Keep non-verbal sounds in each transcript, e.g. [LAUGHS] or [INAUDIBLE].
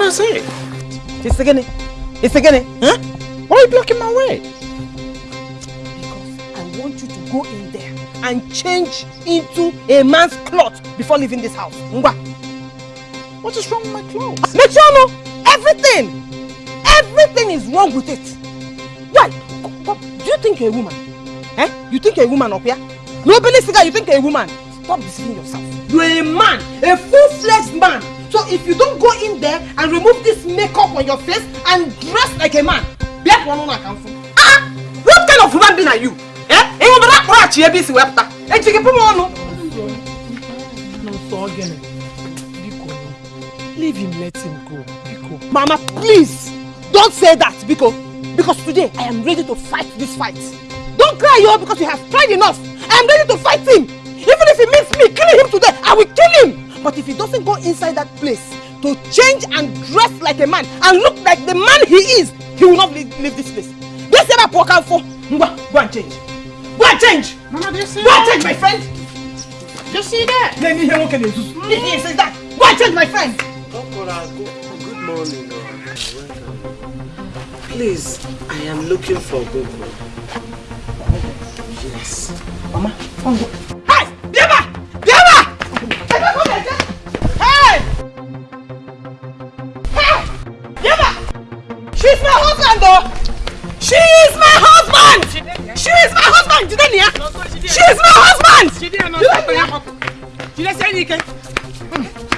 What is it? It's again. It's again. Huh? Why are you blocking my way? Because I want you to go in there and change into a man's cloth before leaving this house. Ngwa. What is wrong with my clothes? Make sure no. Everything. Everything is wrong with it. Why? Do you think a woman? Eh? You think a woman up here? Nobody figure you think a woman. Stop deceiving yourself. You're a man. A full-fledged man. So if you don't go in there and remove this makeup on your face and dress like a man, at one on account for. Ah! What kind of human being are you? Eh? Eh, you put a chair busy webta. Eh, chicken put on. No, so again. Biko. Leave him, let him go. Biko. Mama, please don't say that, Biko. Because today I am ready to fight this fight. Don't cry, yo, because you have tried enough. I am ready to fight him. Even if it means me killing him today, I will kill him. But if he doesn't go inside that place to change and dress like a man and look like the man he is, he will not leave, leave this place. This is what I'm for. Go and change. Go and change. Mama, do you see Go and change, my friend. Do you see that? Let me hear what can you do. He says that. Go and change, my friend. Good morning. Please, I am looking for Gogo. Yes. Mama, come go. She's my husband, though! She is my husband! She is my husband! Did you? She is my husband! She didn't know You. She didn't say anything.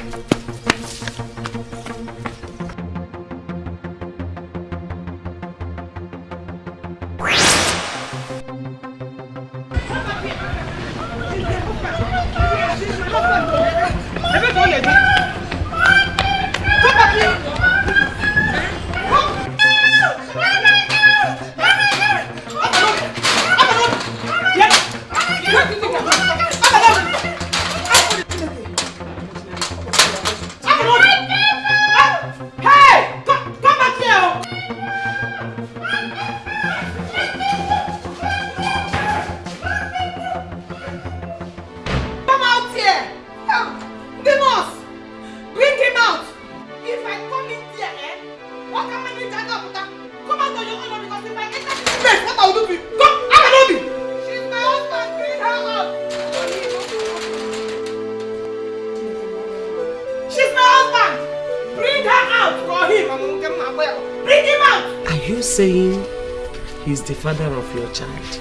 Your child?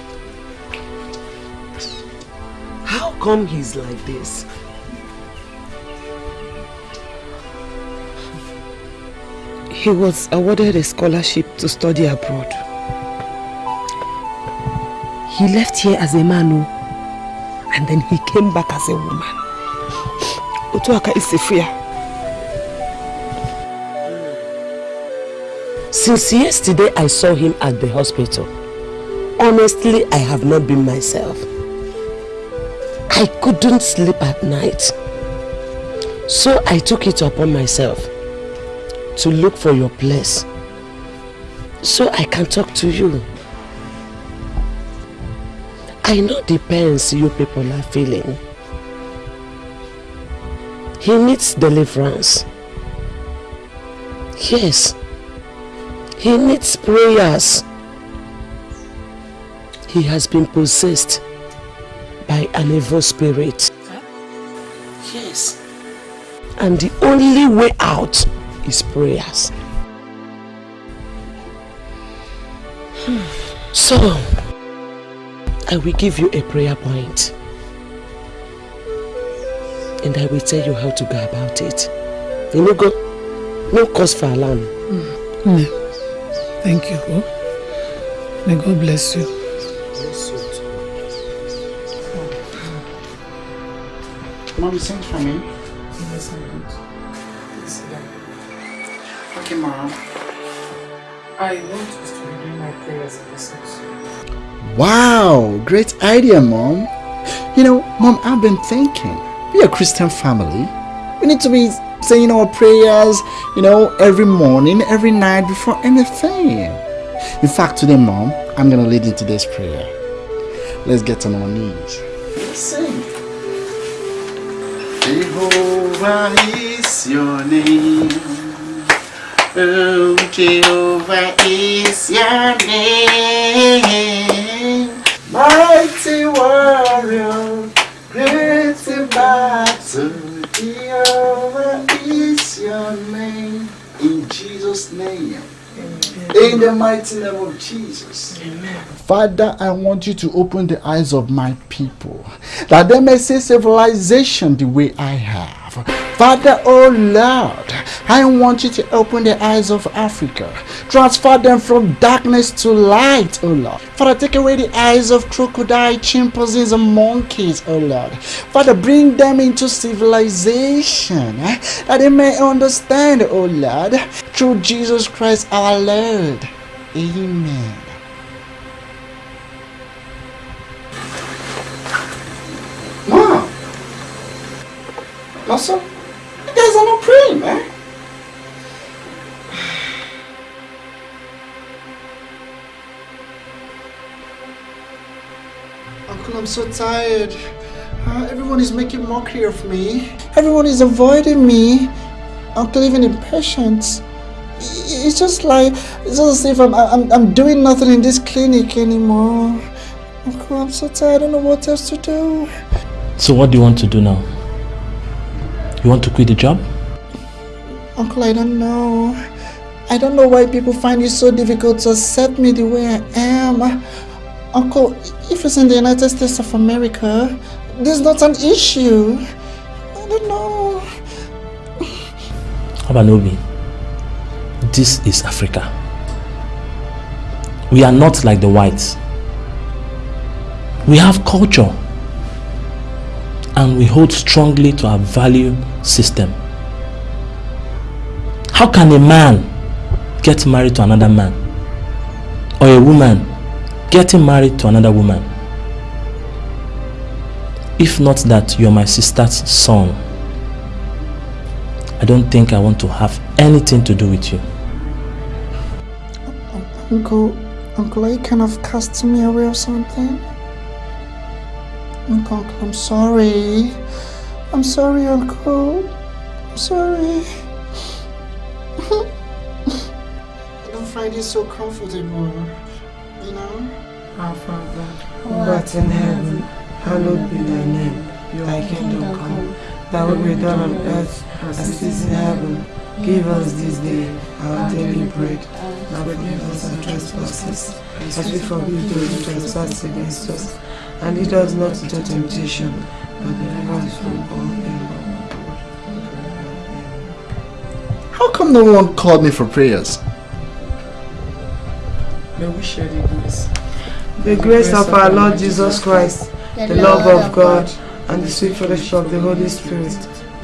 How come he's like this? He was awarded a scholarship to study abroad. He left here as a man, oh, and then he came back as a woman. Otuaka is a fear. Since yesterday I saw him at the hospital, honestly I have not been myself. I couldn't sleep at night. So I took it upon myself to look for your place so I can talk to you. I know the pains you people are feeling. He needs deliverance. Yes. He needs prayers. He has been possessed by an evil spirit. Yes. And the only way out is prayers. So, I will give you a prayer point. And I will tell you how to go about it. You know, go. No cause for alarm. No. Thank you. May God bless you. Mom, sing for me. Yes, I'm good. Please sit down. Okay, Mom. I want us to begin my prayers in this house. Wow, great idea, Mom. You know, Mom, I've been thinking. We're a Christian family. We need to be saying our prayers, you know, every morning, every night before anything. In fact, today, Mom, I'm going to lead into this prayer. Let's get on our knees. Sing. Jehovah is your name. Oh, Jehovah is your name. Mighty warrior, great in battle. Jehovah is your name. In Jesus' name. In the mighty name of Jesus. Father, I want you to open the eyes of my people that they may see civilization the way I have. Father, oh Lord, I want you to open the eyes of Africa. Transfer them from darkness to light, oh Lord. Father, take away the eyes of crocodile, chimpanzees, and monkeys, oh Lord. Father, bring them into civilization eh, that they may understand, oh Lord, through Jesus Christ our Lord. Amen. Also, you guys are not praying, man. Uncle, I'm so tired. Uh, everyone is making mockery of me. Everyone is avoiding me. Uncle, even the patients. It's just like, it's just as if I'm, I'm, I'm doing nothing in this clinic anymore. Uncle, I'm so tired. I don't know what else to do. So what do you want to do now? You want to quit the job? Uncle, I don't know. I don't know why people find it so difficult to accept me the way I am. Uncle, if it's in the United States of America, this is not an issue. I don't know. Abanobi, this is Africa. We are not like the whites. We have culture and we hold strongly to our value system. How can a man get married to another man? Or a woman getting married to another woman? If not that you're my sister's son, I don't think I want to have anything to do with you. Uncle, Uncle, are you kind of casting me away or something? Uncle, Uncle, I'm sorry. I'm sorry, Uncle. I'm sorry. [LAUGHS] I don't find it so comfortable, you know? Our Father, Who art in heaven, hallowed be thy name. Thy kingdom come, thy will be done on earth as it is in heaven. Give us this day our daily bread, and forgive us our trespasses, as we forgive those who trespass against us. And lead us not into temptation, but deliver us from all evil. How come no one called me for prayers? may we share the grace. The grace of our Lord Jesus Christ, the love of God, and the sweet fellowship of the Holy Spirit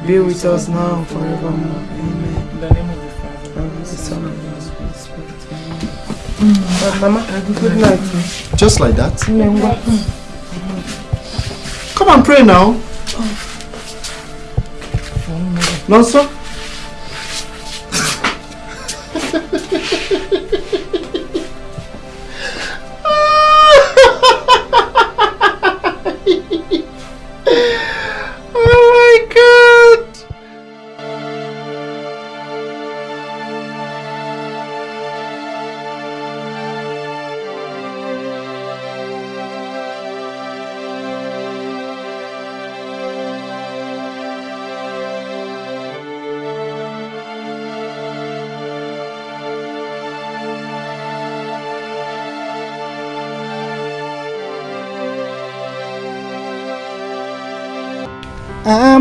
be with us now and forevermore. Amen. In the name of the Father, And the Son of the Holy Spirit. Uh, Mama, good night. Just like that? Come on, pray now. Oh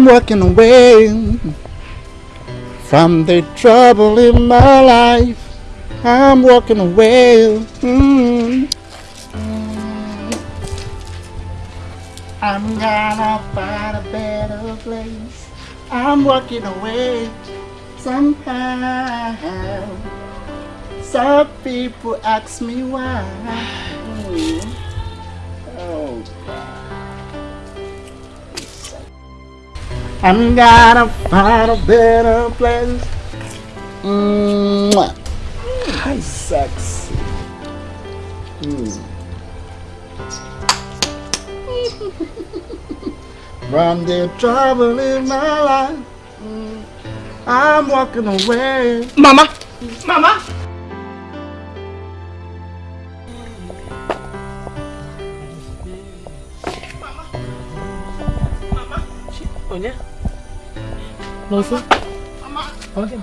walking away from the trouble in my life. I'm walking away. Mm. I'm gonna find a better place. I'm walking away. somehow. Some people ask me why. [SIGHS] Mm. Oh, I'm gonna find a better place. Mwah. Hi, sexy. Mm. [LAUGHS] From the trouble in my life, I'm walking away. Mama! Mama! Nonso? Mama! Okay.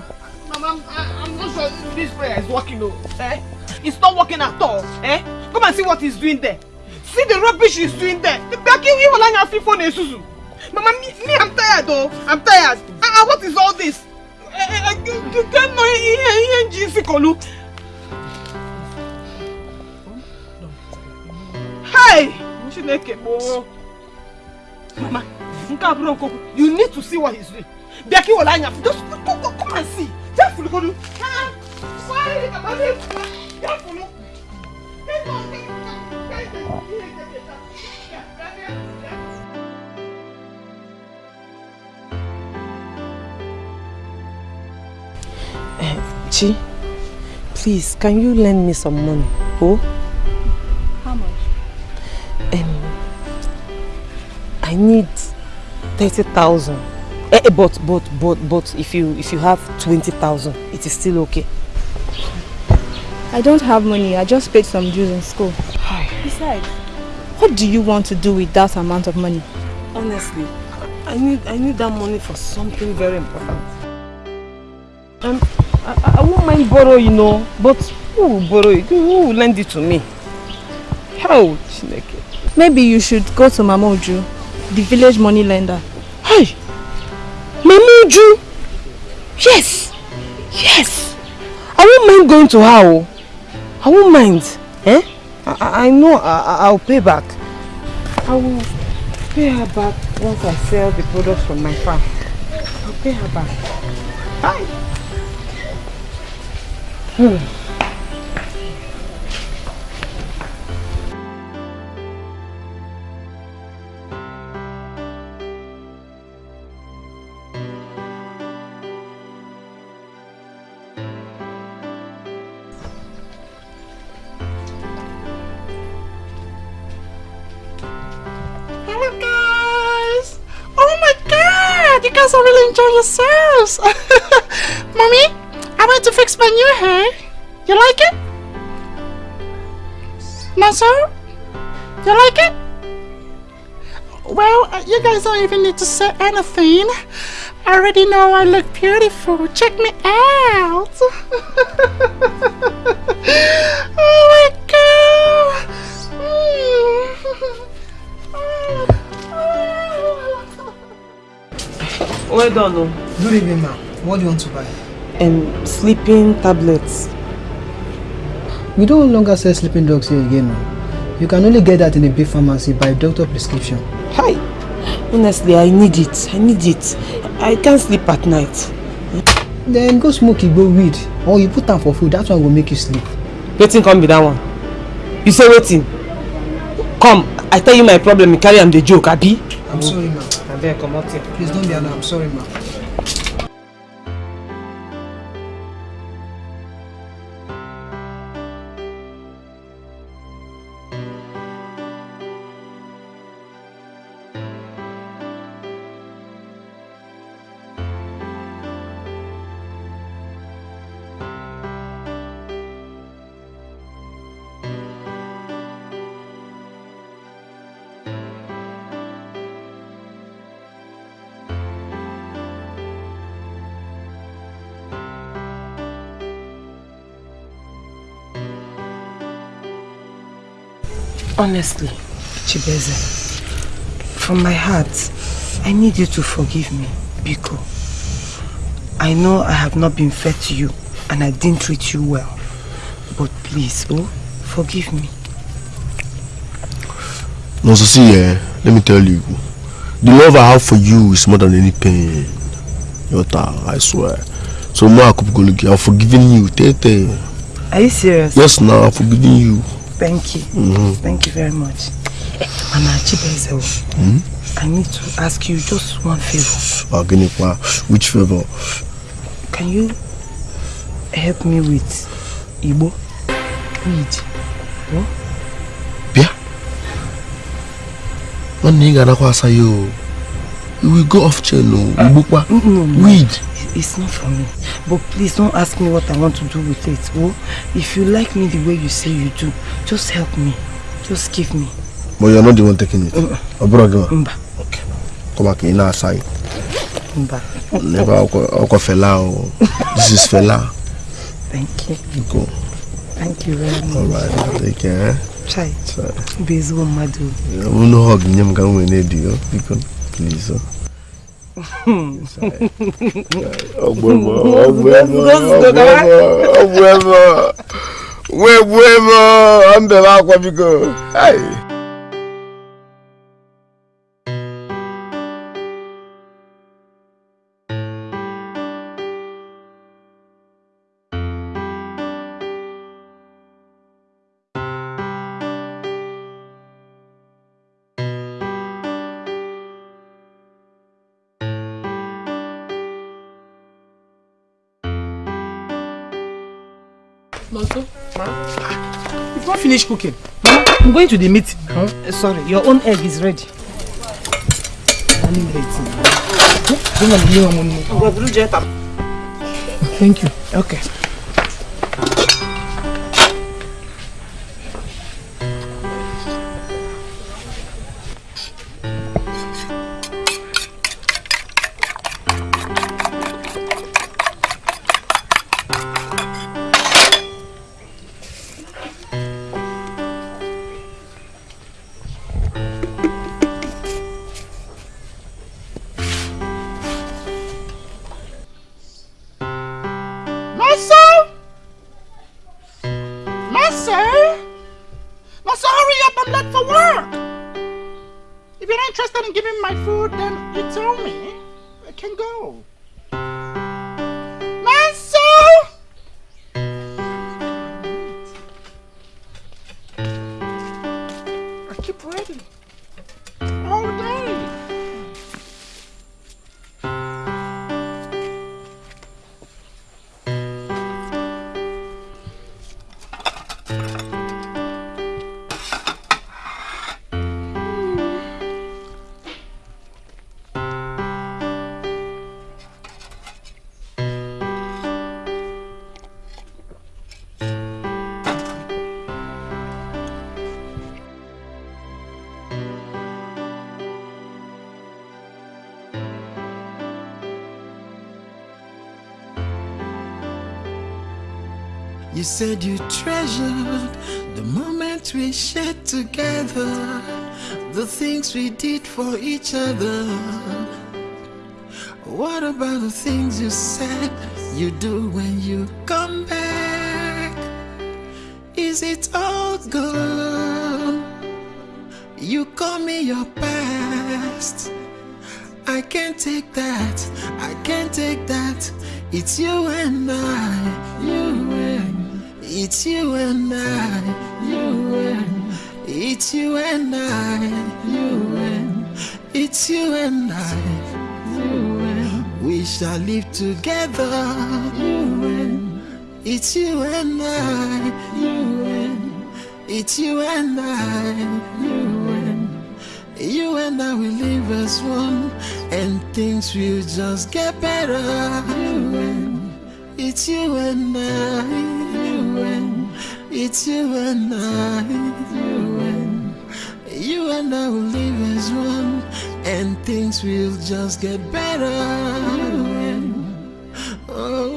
Mama, I, I'm not sure this prayer is working though. Eh? It's not working at all. Eh? Come and see what he's doing there. See the rubbish he's doing there. The backing you will hang your phone Suzu. Mama, me, me, I'm tired though. I'm tired. Ah, uh, what is all this? Eh, eh, you can't know ENG Kolu. Hey! Chineke. Mama. You need to see what he's doing. Bịaki wala anya. Just go, go, come and see. Just follow go. Why? Just follow. Chi, please, can you lend me some money? Oh? How much? Um, I need 30,000. Eh, eh, but, but, but, but if you, if you have 20,000, it is still okay. I don't have money. I just paid some dues in school. Besides, what do you want to do with that amount of money? Honestly, I need, I need that money for something very important. Um, I, I won't mind borrow, you know, but who will borrow it? Who will lend it to me? How, Chineke? Maybe you should go to Mama Uju, the village money lender. Hey! Mama Uju! Yes! Yes! I won't mind going to her. oh. I won't mind. Eh? I, I- know I- I'll pay back. I will pay her back once I sell the products from my farm. I'll pay her back. Bye. Hmm. Yourselves. [LAUGHS] Mommy, I went to fix my new hair. You like it? Naso? You like it? Well, uh, you guys don't even need to say anything. I already know I look beautiful. Check me out. [LAUGHS] oh Well done. oh. Good evening, ma'am. What do you want to buy? Um, sleeping tablets. We no longer sell sleeping drugs here again. no. You can only get that in a big pharmacy by doctor prescription. Hi. Honestly, I need it. I need it. I can't sleep at night. Then go smoke Igbo weed or you put am for food. That one will make you sleep. Wetin come be that one? You say wetin? Come, I tell you my problem, you carry am dey joke, abi? I'm sorry, ma'am. Comot here. Please don't be alarmed. I'm sorry, ma'am. Honestly, Chibeze, from my heart, I need you to forgive me, Biko. I know I have not been fair to you and I didn't treat you well. But please, oh, forgive me. No, so see, eh, let me tell you, the love I have for you is more than any pain. Yota, I swear. So Akupugologi, I'm forgiving you. Tete. Are you serious? Yes, now I'm forgiving you. Thank you. Mm-hmm. Thank you very much. Eh, Mama Hmm? I need to ask you just one favor. Which favor? Can you help me with Igbo? Weed. What? Bia. One nigga na kwa say yo. You will go off channel. No, no, no. Weed. It's not for me. But please don't ask me what I want to do with it. Oh, if you like me the way you say you do, just help me. Just give me. But you're not the one taking it. Obrogima. Mba. Okay. Come back in outside. Mba. Never Oko Fela. oh. This is Fela. Thank you. You go. Thank you very much. Alright, take care. Chai. Sorry. Bezu Madu. I'm no hug we need you. Because please. oh. Obwèmò, obwèmò, obwèmò, obwèmò, obwèmò, ambè la kwa biko. Ay! Finished cooking. Mama, I'm going to the meeting. Huh? Eh, sorry, your own egg is ready. Morning late. Bring on the new one. Thank you. Okay. Said you treasured the moments we shared together, the things we did for each other. What about the things you said you do when you come back? Is it all gone? You call me your past. I can't take that. I can't take that. It's you and I. You and it's you and I. You and it's you and I. You and it's you and I. You and we shall live together. You and it's you and I. You and it's you and I. You and you and I will live as one, and things will just get better. You and it's you and I. It's you and I. You and you and I will live as one, and things will just get better. You and oh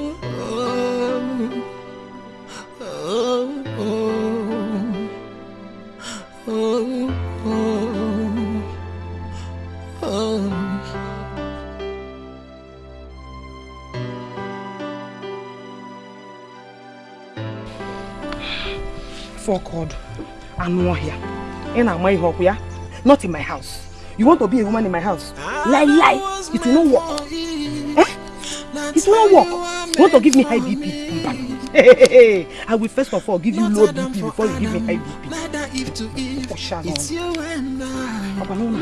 anụ ọhịa. Ị na-ama ihe ọkụ ya? Not in my house. You want to be a woman in my house? Lie, lie. It will not work. Eh? It will not work. You want to give me high BP? Hey, I will first of all give you low BP before you give me high BP. I. Papa no no.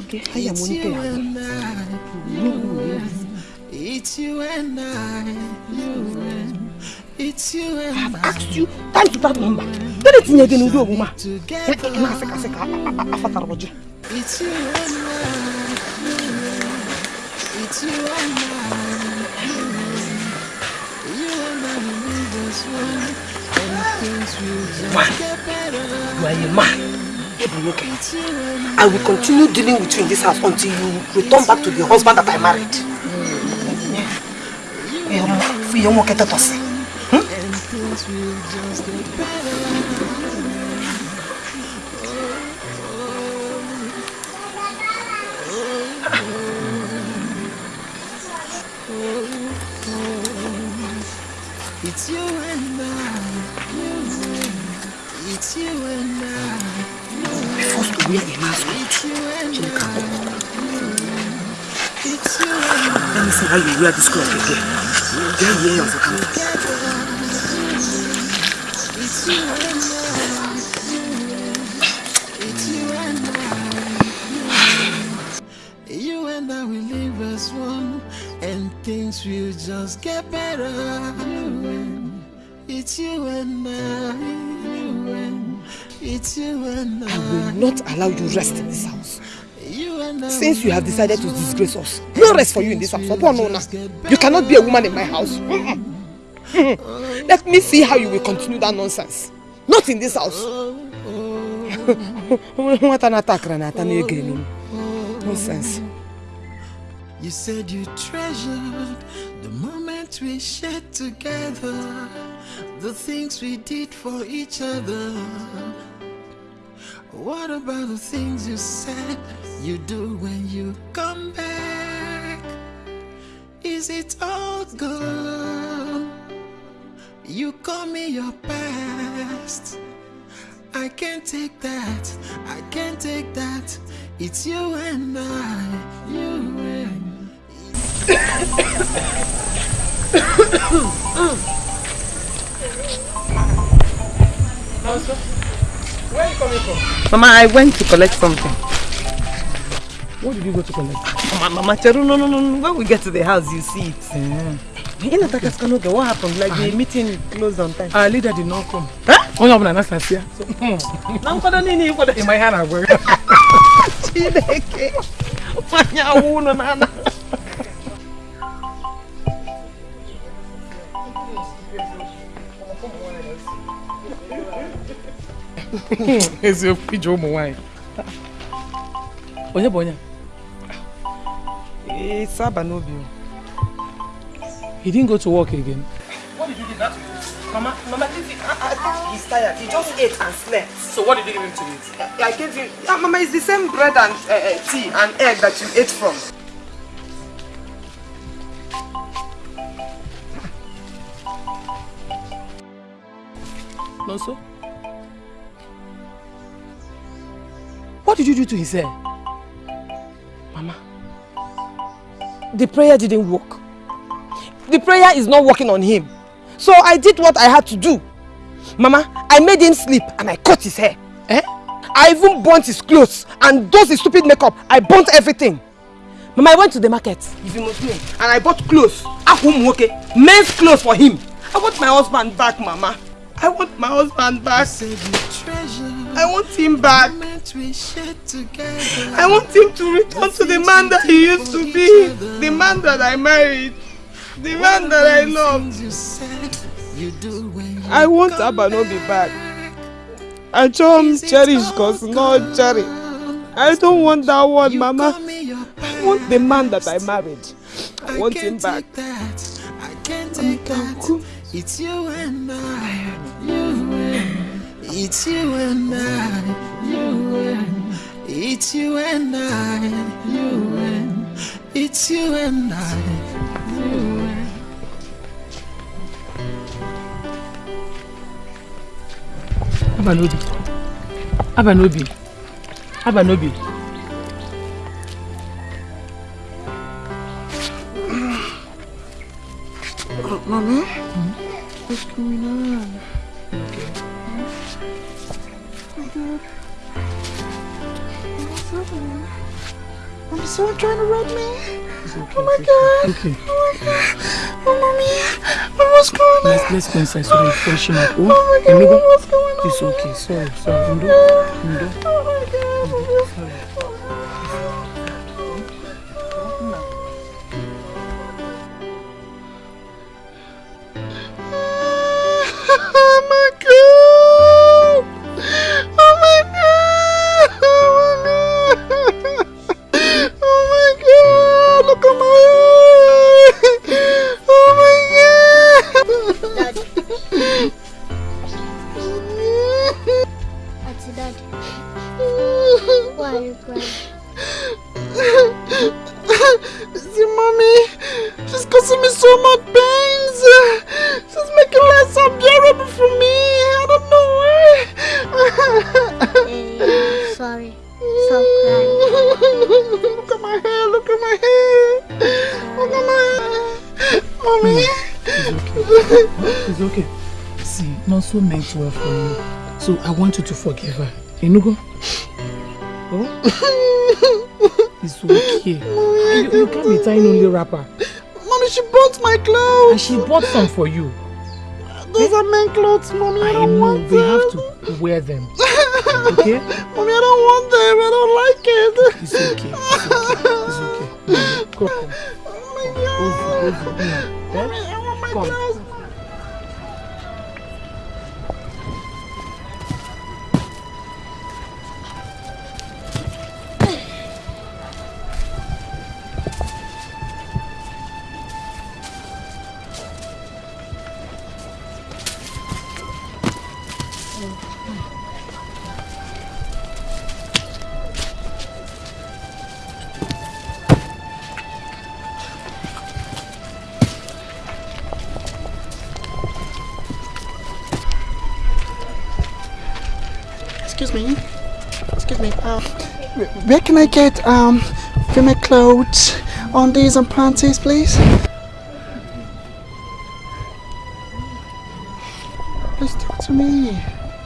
Okay, I am It's you and I. You and. You and It's you and I. I've asked you time to that number. Dede tinye gị n'ụdị omume a. Ya ka ị na-asị kasị ka afatara ọjị. It's you and I. It's you and I. You and I will leave this one. And things will just get better. You are a man. Ebu nwoke. It's you and I will continue dealing with you in this house until you return back to the husband that I married. Ihe mma, fụ ihe nwoke tetọsị. and things will just get better. It's you and I, you and it's you and I. Be forced to wear a mask. It's you and Chineke I, akpọkọ. it's you and I. Let me see how you wear this you and I. It's you and I. You and I will live as one, and things will just get better. It's you and I. It's you and I I will not allow you rest in this house. You. Since you have decided to disgrace us, no rest for you in this house. Opo no na. You cannot be a woman in my house. Mm-mm. Mm-mm. [LAUGHS] Let me see how you will continue that nonsense. Not in this house. [LAUGHS] Nonsense. You said you treasured the moment we shared together, the things we did for each other. What about the things you said you do when you come back? Is it all gone? You call me your past. I can't take that. I can't take that. It's you and I. You and Where are you coming from? Mama, I went to collect something. What did you go to collect? Mama, Mama, Cheru, no, no, no, no. When we get to the house, you see it. Eh. In Atakaskanoga, what happened? Like the ah. meeting closed on time. Our leader did not come. Huh? Onye ọbụla na-asasị ya. Na nkwado niile ị kwado. Ịma ihe a na-agwa ya. Chineke. Nwanyị awụ ụlọ na ana. [LAUGHS] Eziokwu ije ụmụ nwaanyị. Onye bụ onye? It's Abanobi. He didn't go to work again. What did you do that Mama, Mama, I, I think he's tired. He just ate and slept. So what did you give him to eat? I, I gave you... Yeah, Mama, it's the same bread and uh, tea and egg that you ate from. Nonso? What did you do to his hair? Mama, the prayer didn't work. The prayer is not working on him. So I did what I had to do. Mama, I made him sleep and I cut his hair. Eh? I even burnt his clothes and those his stupid makeup. I burnt everything. Mama, I went to the market, if you must know, and I bought clothes. Ahumwoke, men's clothes for him. I want my husband back, Mama. I want my husband back. I want him back. we shared together. I want him to return to the man that he used to be. The man that I married. The man that I loved. You said you do when you I want Abanobi back. I chose cherish cause not cherry. I don't want that one, Mama. I want the man that I married. I want him back. that. I can't take that. It's you and I. You and it's you and I. You and it's you and I. You and it's you and I. You and Abanobi. Abanobi. Abanobi. What's going on? Okay. Oh my god. What's happening? Mommy, is someone trying to rob me? Oh my god. Okay. Oh my god. Oh mommy. What was going on? Let's, let's go inside so that freshen up. Oh, Oh my god, Enugu, what's going on? It's okay. Sorry, sorry. Ndo, Ndo. Oh my god. Oh my god! Oh my god! Oh my god! Look at my eye! Oh my god! Auntie Daddy, why are you crying? See, mommy, she's causing me so much pains. She's making life unbearable for me. I don't know why. Eh, sorry. Stop crying. look at my hair. Look at my hair. Look at my hair. Mommy. It's okay. See, Nonso meant well for you. So I want you to forgive her. Enugu? Oh? It's okay. You, you can't be tying only wrapper. Mommy, she bought my clothes. And she bought some for you. Those are men clothes, mommy. I, I don't know, want they them. have to wear them. [LAUGHS] Okay? Mommy, I don't want them. I don't like it. It's okay. It's okay. It's okay. Go, come. Oh my god. Over, over. Yeah. Mommy, I want my Come. Where can I get um female clothes, undies and panties, please? Please talk to me.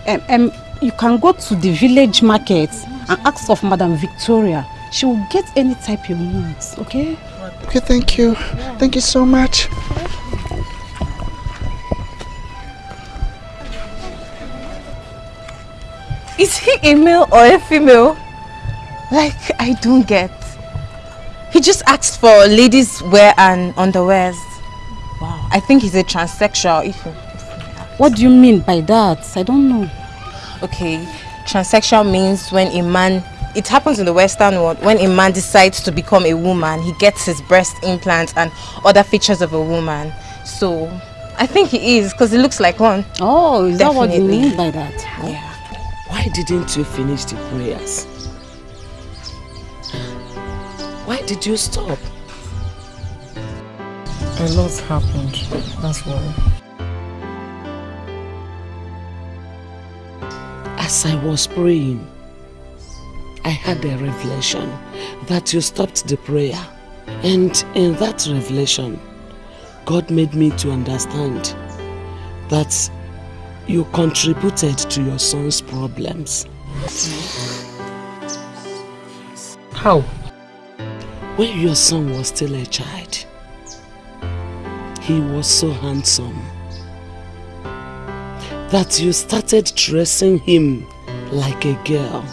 Um, um, you can go to the village market and ask of Madam Victoria. She will get any type you want, okay? Okay, thank you. Thank you so much. Is he a male or a female? Like, I don't get. He just asked for ladies wear and underwears. Wow. I think he's a transsexual. If What do you mean by that? I don't know. Okay, transsexual means when a man, it happens in the Western world, when a man decides to become a woman, he gets his breast implants and other features of a woman. So, I think he is because he looks like one. Oh, is that what you mean by that? Yeah. Why didn't you finish the prayers? Why did you stop? A lot happened. That's why. As I was praying, I had a revelation that you stopped the prayer. And in that revelation, God made me to understand that you contributed to your son's problems. How? When your son was still a child, he was so handsome that you started dressing him like a girl,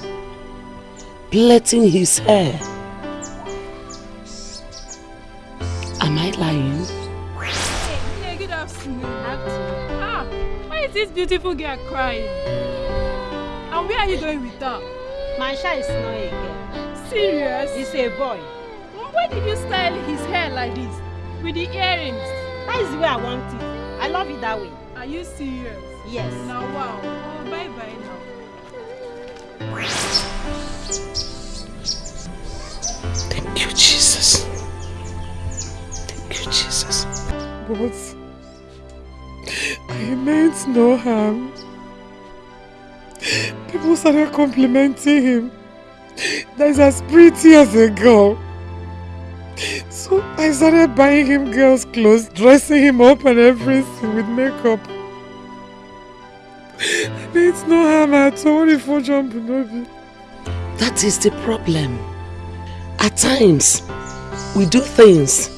plaiting his hair. Am I lying? Hey, good afternoon. Ah, why is this beautiful girl crying? And where are you going with her? Mansha is not a girl. Serious? It's a boy. Why did you style his hair like this? With the earrings? That is the way I want it. I love it that way. Are you serious? Yes. Now, wow. Oh, bye bye now. Thank you, Jesus. Thank you, Jesus. But I meant no harm. People started complimenting him. That is as pretty as a girl. So I started buying him girls' clothes, dressing him up and everything with makeup. [LAUGHS] It's no harm at all if I jump in That is the problem. At times, we do things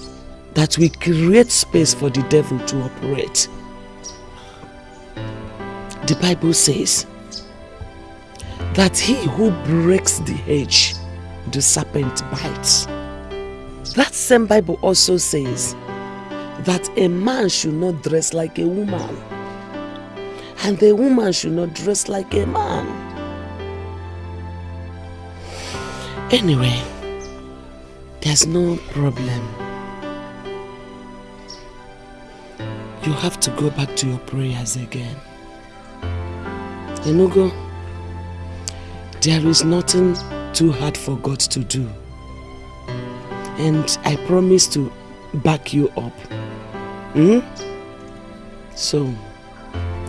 that we create space for the devil to operate. The Bible says that he who breaks the hedge, the serpent bites. That same Bible also says that a man should not dress like a woman and a woman should not dress like a man. Anyway, there's no problem. You have to go back to your prayers again. Enugo, there is nothing too hard for God to do. And I promise to back you up. Hmm? So,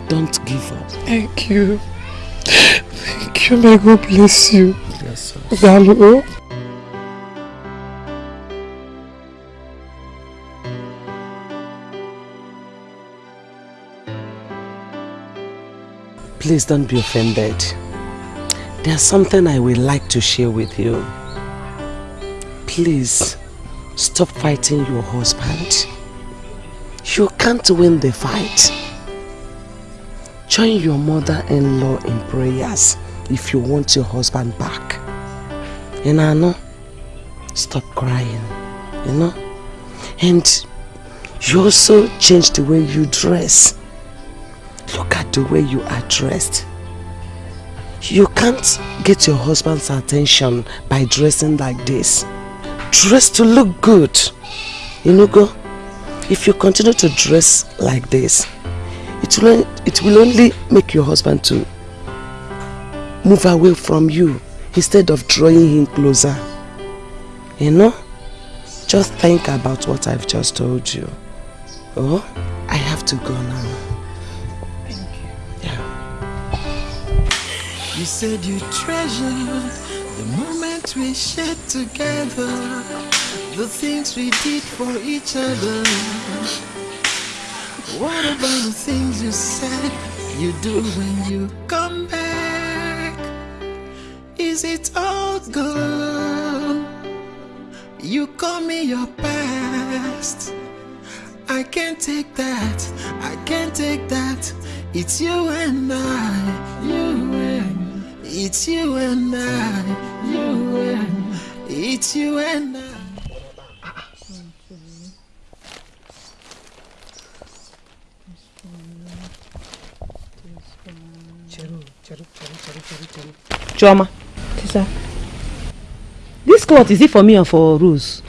don't give up. Thank you. Thank you. May God bless you. Yes, sir. Hello. Please don't be offended. There's something I would like to share with you. Please, stop fighting your husband. You can't win the fight. Join your mother-in-law in prayers if you want your husband back. I know, stop crying, you know? And you also change the way you dress. Look at the way you are dressed. You can't get your husband's attention by dressing like this. Dress to look good. You know, go. If you continue to dress like this, it will, it will only make your husband to move away from you instead of drawing him closer. You know? Just think about what I've just told you. Oh, I have to go now. Thank you Yeah. You said you treasure the moment we shared together, the things we did for each other. What about the things you said you do when you come back? Is it all gone? You call me your past. I can't take that. I can't take that. It's you and I. You and it's you and I. You and it's you and I. Chioma. Sister. This cloth, is it for me or for Rose?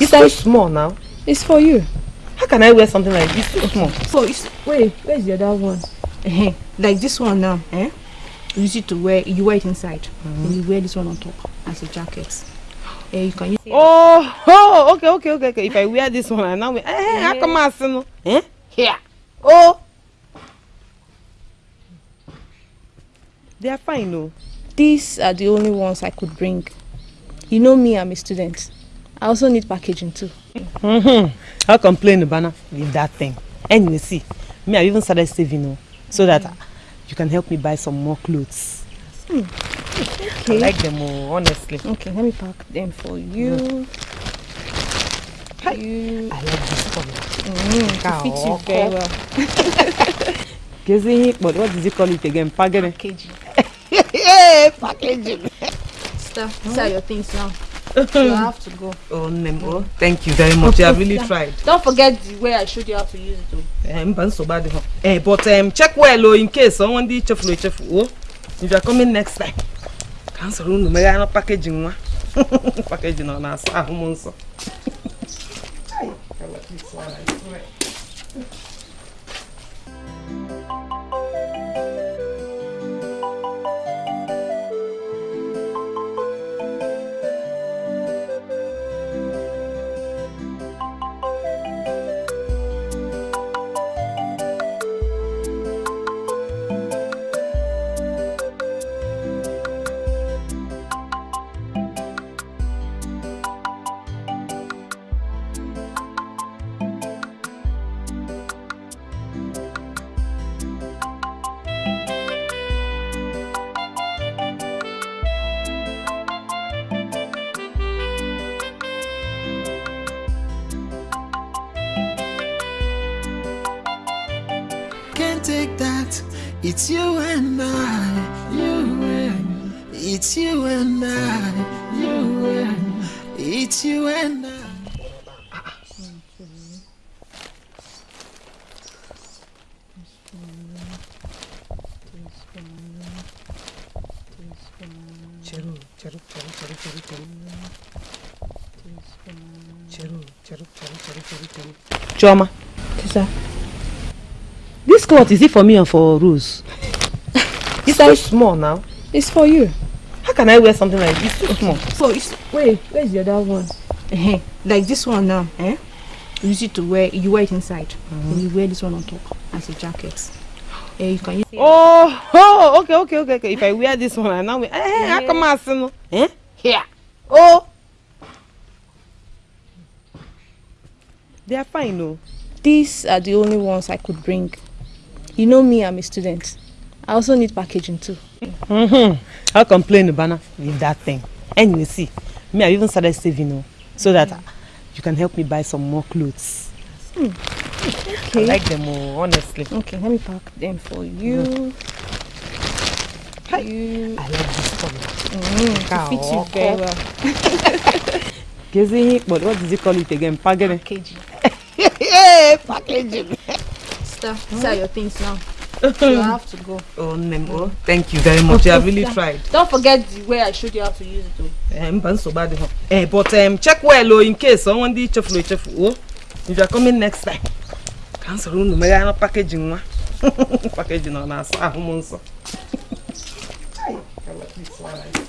it's so small now. It's for you. How can I wear something like this so small? So it's wait, where's the other one? Like this one now, eh? You use it to wear you wear it inside. Then you wear this one on top as a jacket. Eh, you can use Oh, oh, okay, okay, okay, okay. If I wear this one, I now wear. Eh, how come I see no? Eh? Here. Oh. They are fine, no. These are the only ones I could bring. You know me, I'm a student. I also need packaging too. Mm-hmm. I'll complain, Bana, with that thing. And you see, me, I've even started saving, no, so that you can help me buy some more clothes. Hmm. I like them, oh, honestly. Okay, let me pack them for you. You. I like this color. Mm, it fits you very well. [LAUGHS] Kezi, but what did you call it again? Packaging. [LAUGHS] packaging. Sister, these are your things now. You [LAUGHS] have to go. Oh, Nemo, thank you very much. You have really [LAUGHS] tried. Don't forget the way I showed you how to use it. Though. Eh, mba nsogbu adịghị. Eh, but um, check well oh, in case someone dị chefuru echefu. Oh, if you are coming next time, ka m soro unu meghe anụ packaging nwa. packaging ọ na-asa ahụ m nsọ. can't Chioma. Tisa. This cloth, is it for me or for Rose? [LAUGHS] it's too small now. It's for you. How can I wear something like this? It's too small. So it's wait, where's the other one? Eh, like this one now, eh? You use it to wear you wear it inside. And you wear this one on top as a jacket. Eh, you can use Oh, oh, okay, okay, okay, okay. If I wear this one, I now wear. Eh, how come I see no? Eh? Here. Oh. They are fine, no. These are the only ones I could bring. You know me, I'm a student. I also need packaging too. Mm-hmm. I'll complain, Bana, with that thing. And you see, me, I even started saving, you know, so that you can help me buy some more clothes. Hmm. I like them all, honestly. Okay, let me pack them for you. You. I like this color. Mm, it fits you very well. [LAUGHS] Gezi, but what does he call it again? Packaging. Packaging. [LAUGHS] yeah, packaging. Sister, these are your things now. [LAUGHS] You have to go. Oh, Nemo, thank you very much. You have really tried. Don't forget the way I showed you how to use it though. Eh, mba nsogbu adịghị. Eh, but um, check well oh, in case someone dị echefuru echefu. Oh, if you are coming next time, ka m soro unu meghe anụ packaging nwa. [LAUGHS] packaging ọ na-asa ahụ m nsọ. ọ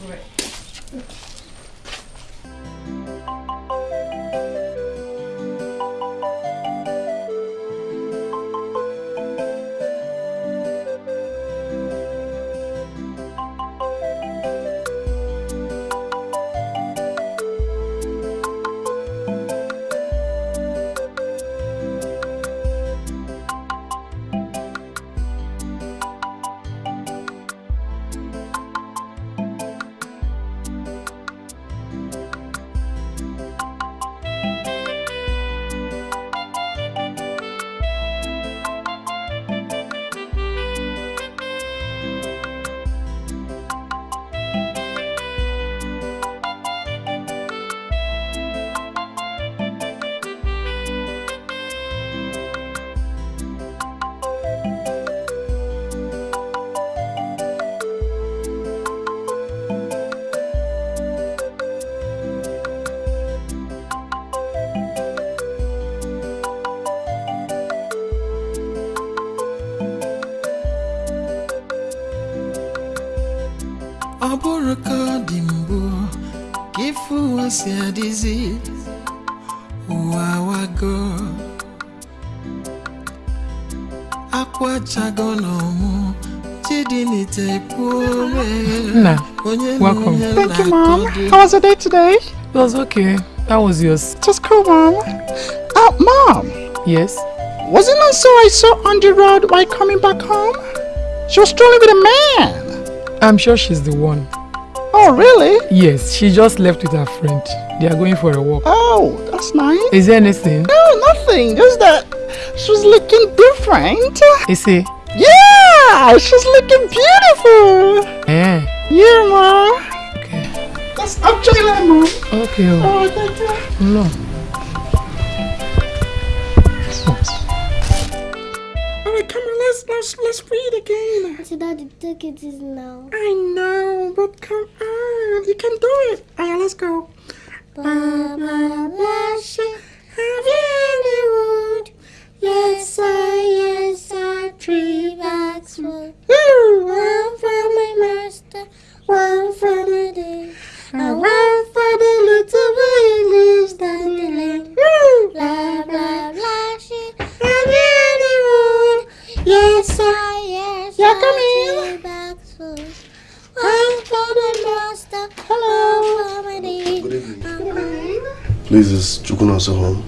welcome. Thank you, Mom. How was your day today? It was okay. That was yours. Just cool, Mom. Uh, Mom, Yes. wasn't that so I saw on the road while coming back home? She was strolling with a man. I'm sure she's the one. Oh, really? Yes, she just left with her friend. They are going for a walk. Oh, that's nice. Is there anything? No, nothing. Just that she was looking different. Is it? Yeah, she's looking beautiful. Eh. Yeah, Mom. Okay. That's actually like Mom. Okay. oh. Oh, thank you. No. All right, come on, let's let's let's read again. Auntie Daddy, take it easy now. I know, but come on, you can do it. All right, let's go. Baba Lashe, have you any wood? Yes, I, yes, I, three bags full. One for my master, one for the day, and one for the little boy who lives down the lane. Blah, blah, blah, shit. Have you any wood? Yes, I, yes, Yeah, I, come here. three bags full. One for the master, one for my day. Good evening. Uh-huh. Please, is Chukunasa home?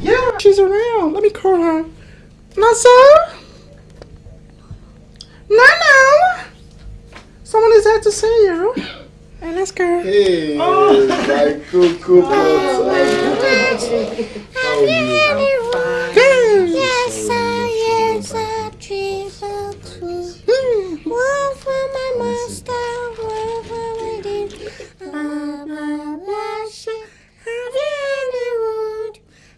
Yeah, she's around. Let me call her. Nasa? Nana? Someone is out to see you. And let's go. Hey, oh. my cuckoo oh, my goodness. Have you anyone? Yes. Yes, I yes, I dream so true. Mm. One for my master, one for my dear. Mama,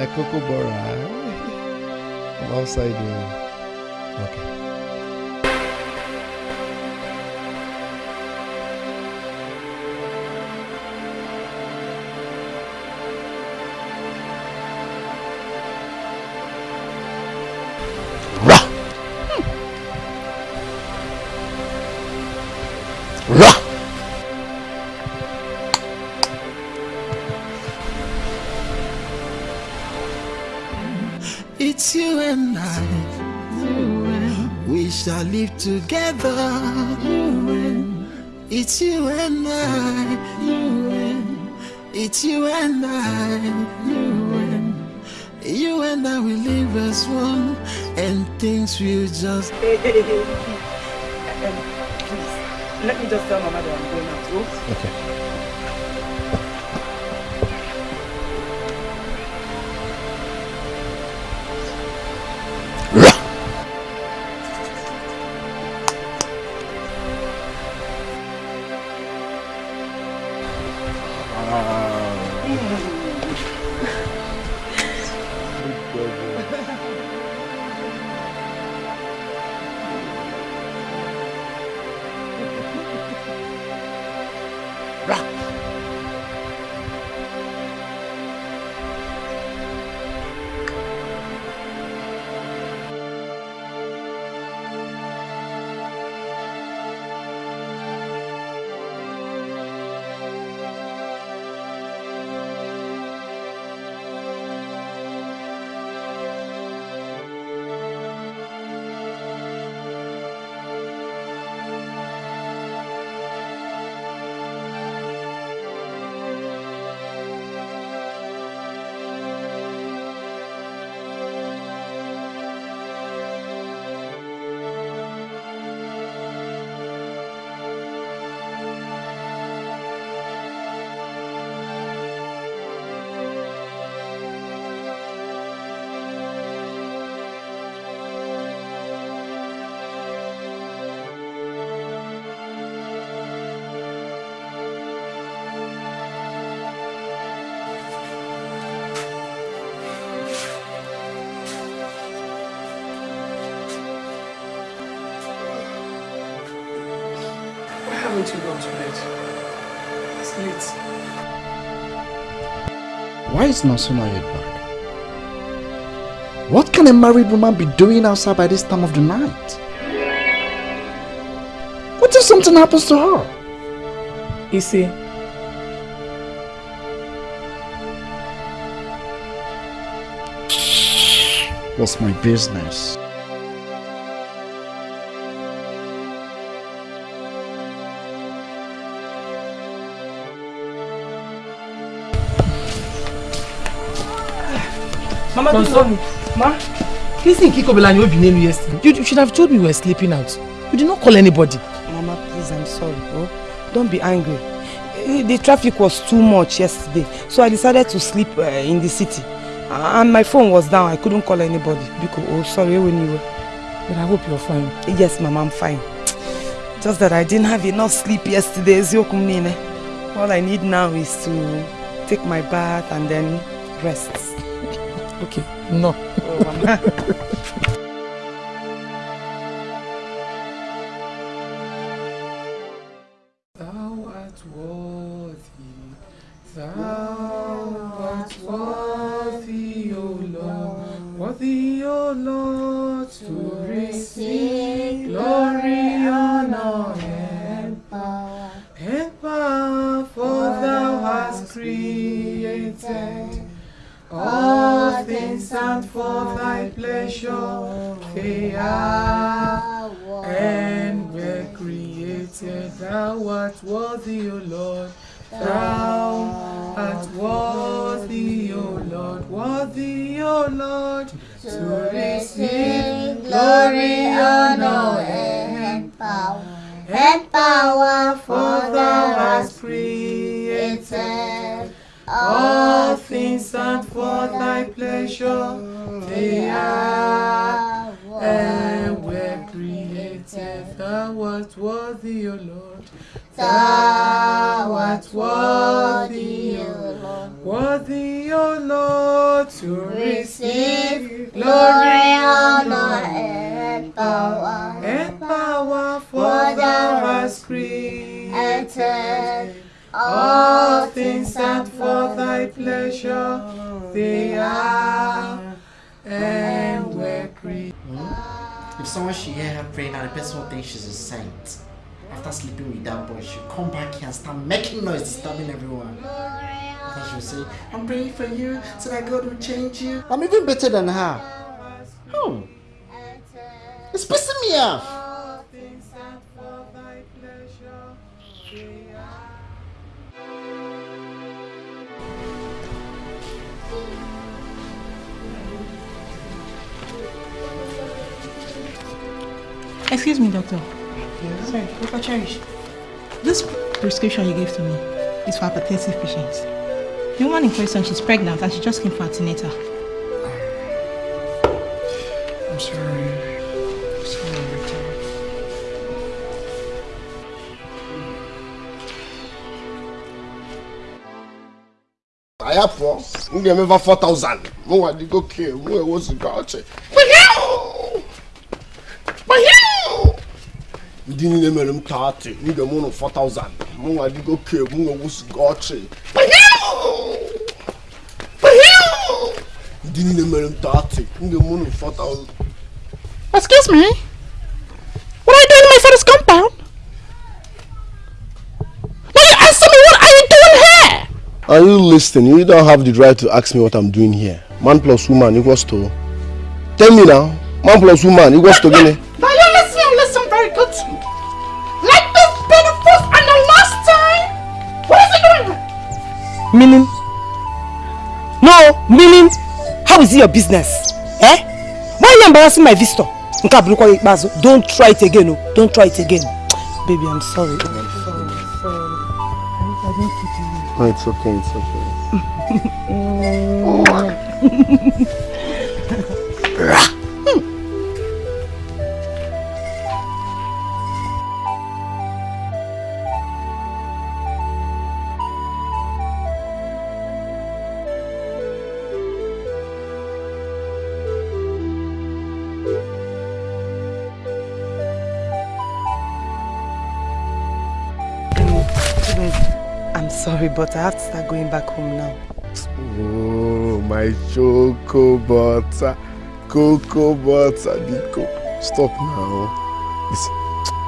my cocoa. I'm outside here. Okay. Shall live together. It's you and I. You and It's you and I. You and you and I will live as one, and things will just. Hey, hey, hey, hey. Um, please, let me just tell Mama that I'm going out. Oh? Okay. Haven't you gone to bed? It's late. Why is Nasuna yet back? What can a married woman be doing outside by this time of the night? What if something happens to her? You see, What's my business? Mama, don't me. Ma, this thing Kikobela and Obinelu yesterday. You, you should have told me we were sleeping out. You did not call anybody. Mama, please, I'm sorry. Oh, don't be angry. Eh, The traffic was too much yesterday, so I decided to sleep uh, in the city. Uh, and my phone was down. I couldn't call anybody. Because, oh, sorry, when you were. But I hope you're fine. Yes, Mama, I'm fine. Just that I didn't have enough sleep yesterday. All I need now is to take my bath and then rest. Okay, no. [LAUGHS] glory, honor, and power. And power, for thou hast created all things and for thy pleasure they are and were created. Thou art worthy, O Lord. Thou art worthy, O Lord. Worthy, O Lord, to receive glory, power. And power, for thou hast created all things and for thy pleasure they are and were created. If someone should hear her praying and the person will think she's a saint, after sleeping with that boy, she'll come back here and start making noise, disturbing everyone. Then she'll say, I'm praying for you so that God will change you. I'm even better than her. It's pissing me off. Excuse me, doctor. Sorry, Dr. Cherish. This prescription you gave to me is for hypertensive patients. The woman in question, she's pregnant and she just came for antenatal. I'm sorry. Four. M ga-emeva 4,000. Mụnwa dịgo kee, mụ ewoziga ọchị. Ndị niile mere m 30, m ga-eme ụnụ 4,000. Mụnwa dịgo kee, mụ ewoziga ọchị. Ndị niile mere m 30, m ga-eme ụnụ 4,000. Excuse me? What are you doing in my father's compound? Here? Are you listening? You don't have the right to ask me what I'm doing here. Man plus woman equals to... Tell me now. Man plus woman equals to gini? Now you listen and listen very good to me. Let this be the first and the last time. What is he doing? Meaning? No, meaning? How is it your business? Eh? Why are you embarrassing my visitor? Nke a bụrụkwa gị ikpeazụ. Don't try it again, oh. Don't try it again. Baby, I'm sorry. Oh, it's okay, it's okay. [LAUGHS] [LAUGHS] but I have to start going back home now. Oh, my choco butter. Cocoa butter, Nico. Stop now. Listen,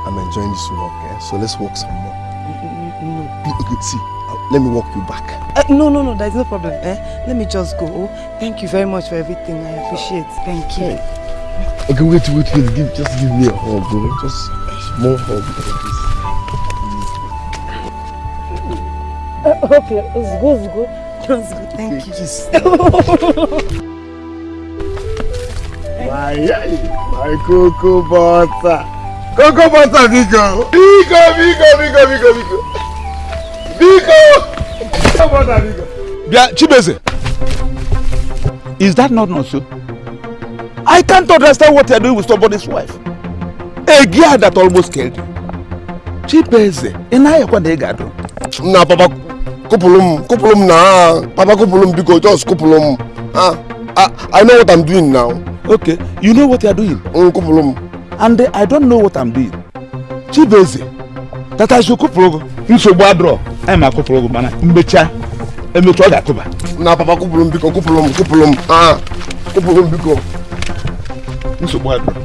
I'm enjoying this walk, eh? So let's walk some more. No. See, let me walk you back. Uh, no, no, no, there's no problem. Eh? Let me just go. Oh, thank you very much for everything. I appreciate Thank you. Okay, wait, wait, wait. Give, just give me a hug, bro. Just a small hug like this. Okay, let's go, let's go. Let's go. Thank you. My, my cocoa butter. Cocoa butter, Biko. Biko, Biko, Biko, Biko, Biko. Biko! Cocoa butter, Biko. Bia Chibeze, is that not not so? I can't understand what you're doing with somebody's wife. A girl that almost killed you. Chibeze, ị na-ayakwa na ị ga-adụ? Na papa, kupulu m, kupulu m na. Papa, kupulu m, Biko, just kupulu m. Ah, I, I know what I'm doing now. Okay, you know what you're doing? Mm, kupulu m. And uh, I don't know what I'm doing. Chibeze, that I should kupulu gị. Nsogbu adịrọ, anyị ma kupulu gị mana mmecha, emecha ọ ga-akụba. Na papa, kupulu m, Biko, kupulu m, kupulu m. Ah, kupulu m, Biko. Nsogbu adịrọ.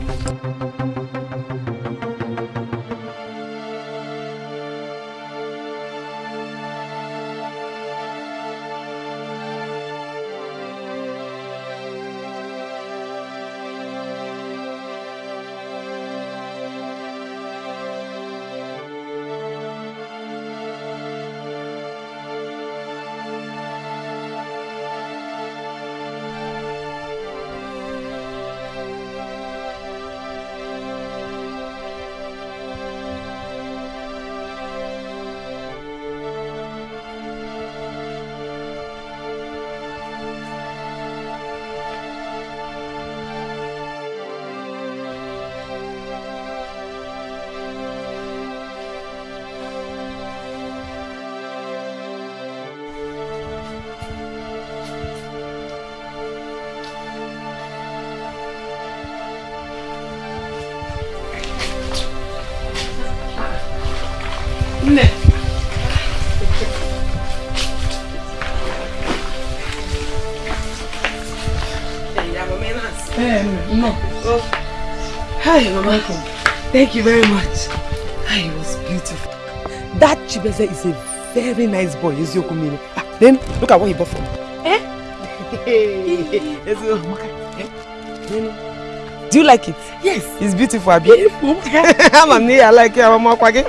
Thank you very much. Hi, it was beautiful. That Chibeze is a very nice boy, Eziokwu Miri. Ah, then, look at what he bought for me. Eh? [LAUGHS] Eh? Then, Do you like it? Yes. It's beautiful, Abi. Beautiful. [LAUGHS] I'm near, I like it. I'm Makwage.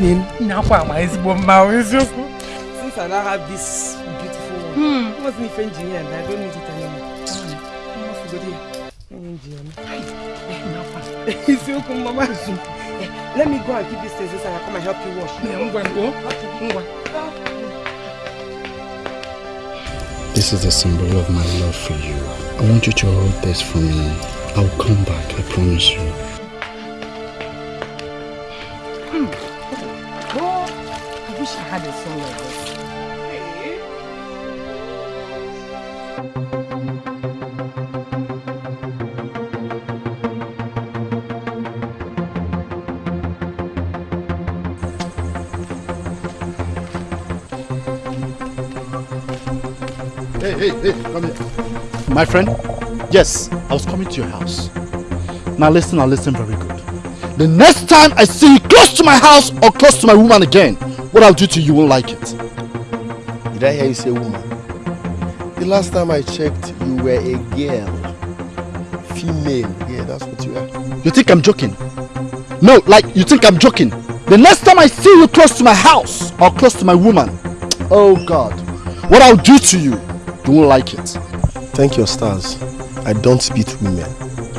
Then, Nakwa ama ezigbo mma o eziokwu. since I now have this beautiful one, hmm. it wasn't even engineer and I don't need it Eh, let me go and keep these things inside and come and help you wash. This is a symbol of my love for you. I want you to hold this for me. I'll come back, I promise you. My friend, yes, I was coming to your house. Now listen, now listen very good. The next time I see you close to my house or close to my woman again, what I'll do to you, you won't like it. Did I hear you say woman? The last time I checked, you were a girl. Female. Yeah, that's what you are. You think I'm joking? No, like you think I'm joking. The next time I see you close to my house or close to my woman, oh God, what I'll do to you, you won't like it. Thank your stars. I don't beat women.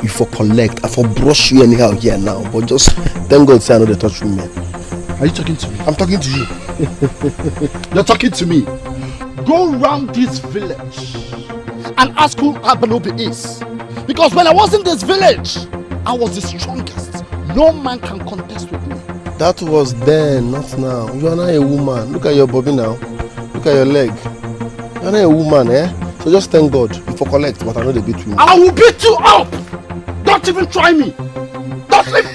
You for collect, I for brush you anyhow here now. But just thank God say I know they touch women. Are you talking to me? I'm talking to you. [LAUGHS] You're talking to me. Go round this village and ask who Abanobi is. Because when I was in this village, I was the strongest. No man can contest with me. That was then, not now. You are not a woman. Look at your body now. Look at your leg. You are not a woman, eh? So just thank God. You for collect, but I know they beat women. I will beat you up! Don't even try me! Don't even... [LAUGHS]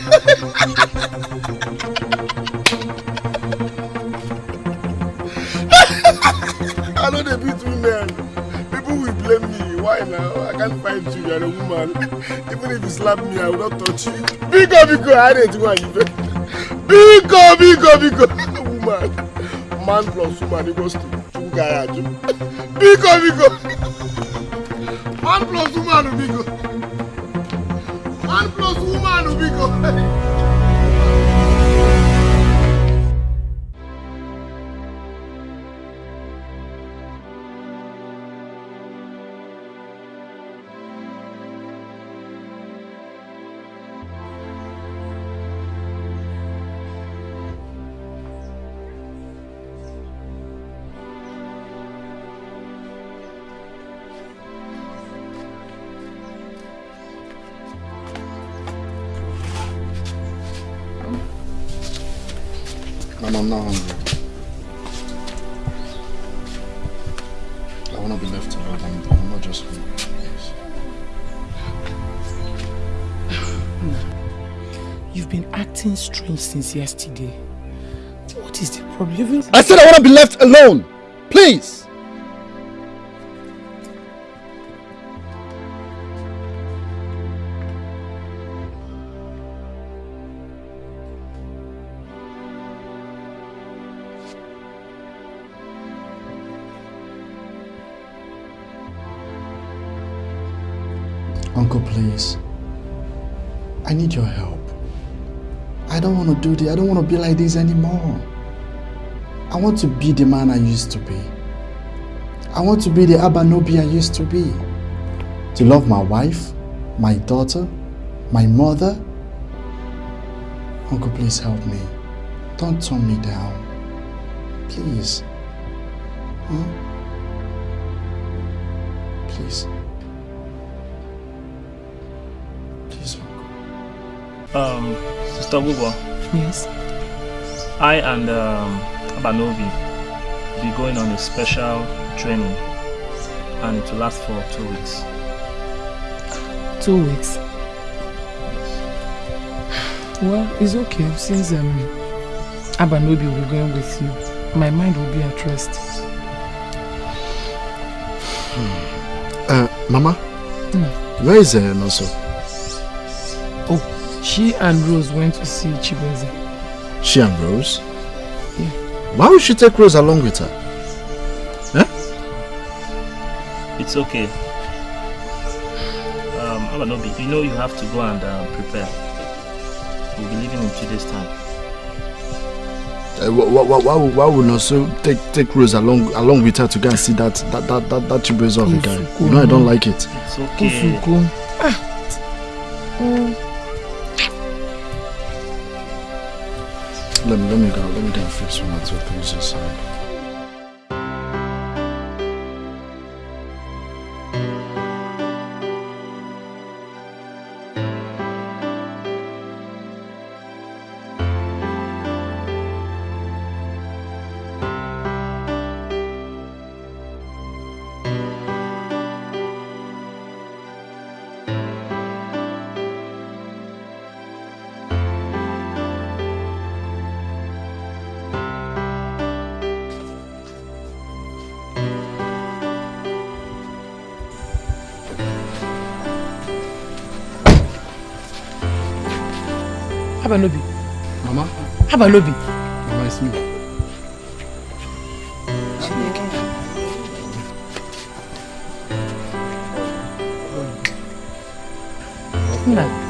with women. People will blame me. Why now? I can't fight you. You're a woman. Even if you slap me, I will not touch you. Biko, biko, I didn't want you. Biko, biko, biko. Woman. Man plus woman equals to two guy. Biko, [LAUGHS] biko. Man plus woman, biko. Man plus woman, biko. Since yesterday. What is the problem? I said I want to be left alone. Please. Uncle, please. I need your help. I don't want to do this. I don't want to be like this anymore. I want to be the man I used to be. I want to be the Abanobi I used to be. To love my wife, my daughter, my mother. Uncle, please help me. Don't turn me down. Please. Huh? Please. Please, Um, Sister Bubo, Yes. I and um, Abanobi will be going on a special training and it will last for two weeks. Two weeks. Well, it's okay since um, Abanobi will be going with you. My mind will be at rest. Uh, Mama, Hmm. where is uh, Noso? She and Rose went to see Chibueze. She and Rose? Yeah. Why would she take Rose along with her? Huh? It's okay. Um, Abanobi, you know you have to go and uh, prepare. We'll be leaving in two days' time. Uh, why, why, why, would- why would Noso take take Rose along along with her to go and see that that that that, that Chibueze of a guy? You know I don't like it. It's okay. Usuko. Ah. Oh. Abanobi. Mama? Abanobi. Mama, it's me. Nna.